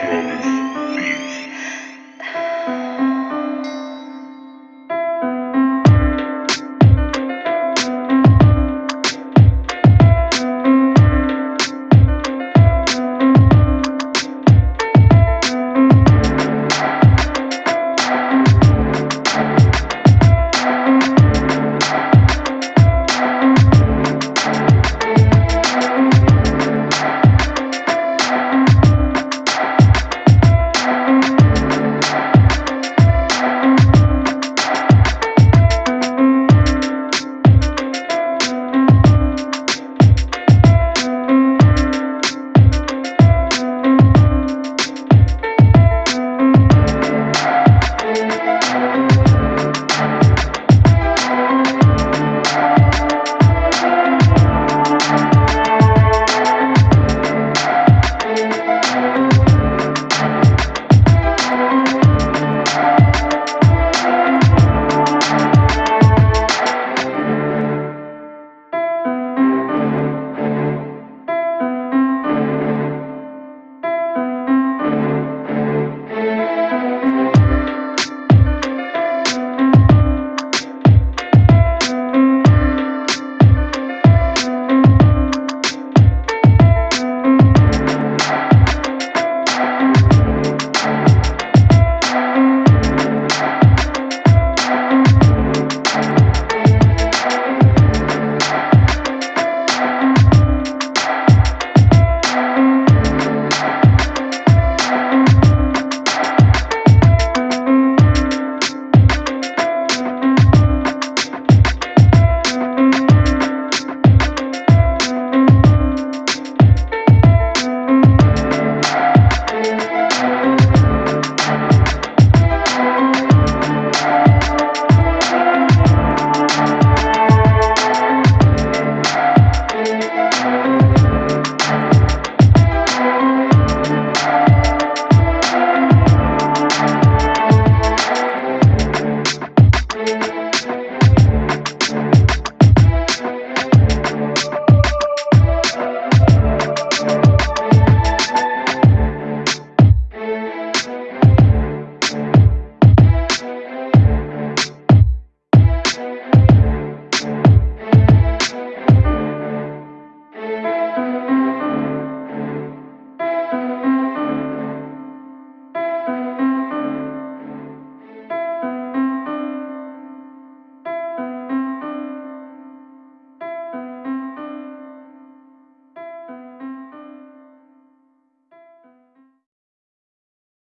Emotions.